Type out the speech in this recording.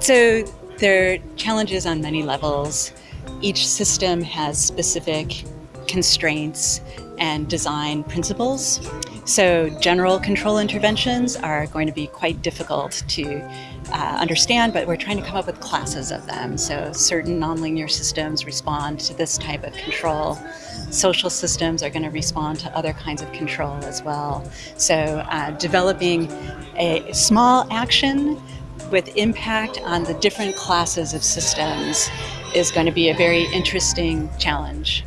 So there are challenges on many levels. Each system has specific constraints and design principles. So general control interventions are going to be quite difficult to uh, understand, but we're trying to come up with classes of them. So certain nonlinear systems respond to this type of control. Social systems are going to respond to other kinds of control as well. So uh, developing a small action with impact on the different classes of systems is going to be a very interesting challenge.